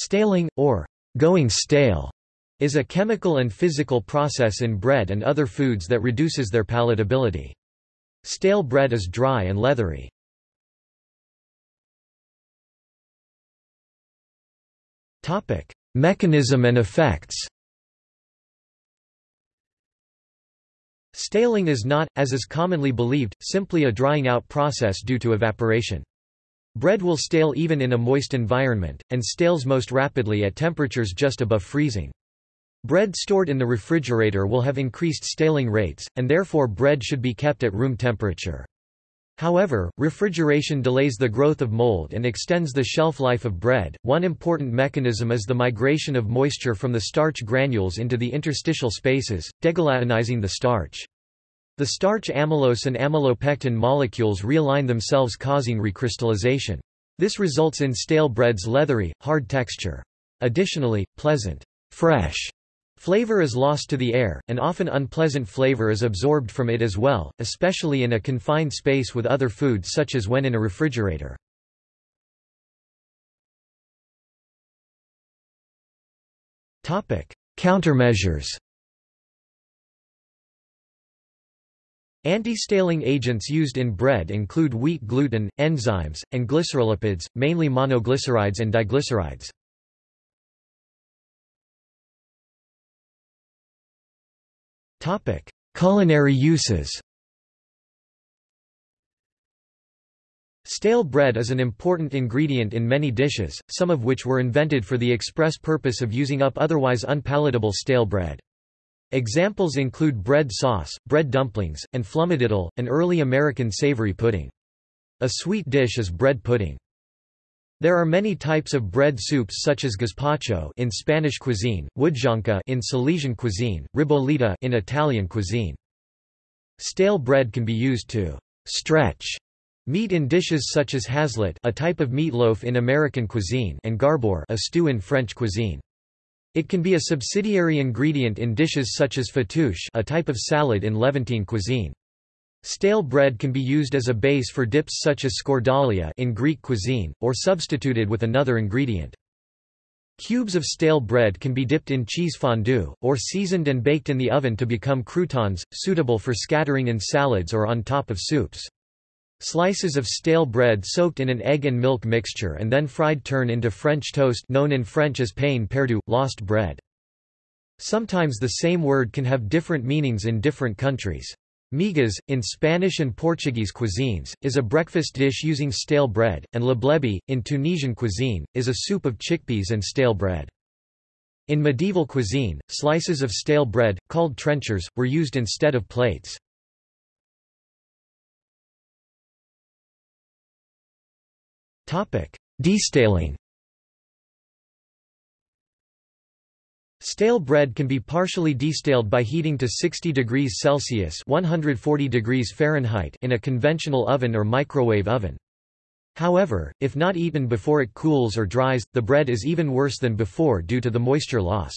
Staling, or going stale, is a chemical and physical process in bread and other foods that reduces their palatability. Stale bread is dry and leathery. Mechanism and effects Staling is not, as is commonly believed, simply a drying out process due to evaporation. Bread will stale even in a moist environment, and stales most rapidly at temperatures just above freezing. Bread stored in the refrigerator will have increased staling rates, and therefore bread should be kept at room temperature. However, refrigeration delays the growth of mold and extends the shelf life of bread. One important mechanism is the migration of moisture from the starch granules into the interstitial spaces, degelatinizing the starch. The starch amylose and amylopectin molecules realign themselves causing recrystallization. This results in stale bread's leathery, hard texture. Additionally, pleasant, fresh Flavor is lost to the air, and often unpleasant flavor is absorbed from it as well, especially in a confined space with other foods such as when in a refrigerator. Countermeasures Anti-staling agents used in bread include wheat gluten, enzymes, and glycerolipids, mainly monoglycerides and diglycerides. Topic: Culinary uses. Stale bread is an important ingredient in many dishes, some of which were invented for the express purpose of using up otherwise unpalatable stale bread. Examples include bread sauce, bread dumplings, and flumadiddle, an early American savory pudding. A sweet dish is bread pudding. There are many types of bread soups such as gazpacho in Spanish cuisine, wodzionka in Silesian cuisine, ribollita in Italian cuisine. Stale bread can be used to stretch meat in dishes such as haslet, a type of meatloaf in American cuisine, and garbure, a stew in French cuisine. It can be a subsidiary ingredient in dishes such as fattoush, a type of salad in Levantine cuisine. Stale bread can be used as a base for dips such as skordalia in Greek cuisine, or substituted with another ingredient. Cubes of stale bread can be dipped in cheese fondue, or seasoned and baked in the oven to become croutons, suitable for scattering in salads or on top of soups. Slices of stale bread soaked in an egg and milk mixture and then fried turn into French toast known in French as pain perdu, lost bread. Sometimes the same word can have different meanings in different countries. Migas, in Spanish and Portuguese cuisines, is a breakfast dish using stale bread, and leblebi, in Tunisian cuisine, is a soup of chickpeas and stale bread. In medieval cuisine, slices of stale bread, called trenchers, were used instead of plates. Destaling Stale bread can be partially destaled by heating to 60 degrees Celsius 140 degrees Fahrenheit in a conventional oven or microwave oven. However, if not eaten before it cools or dries, the bread is even worse than before due to the moisture loss.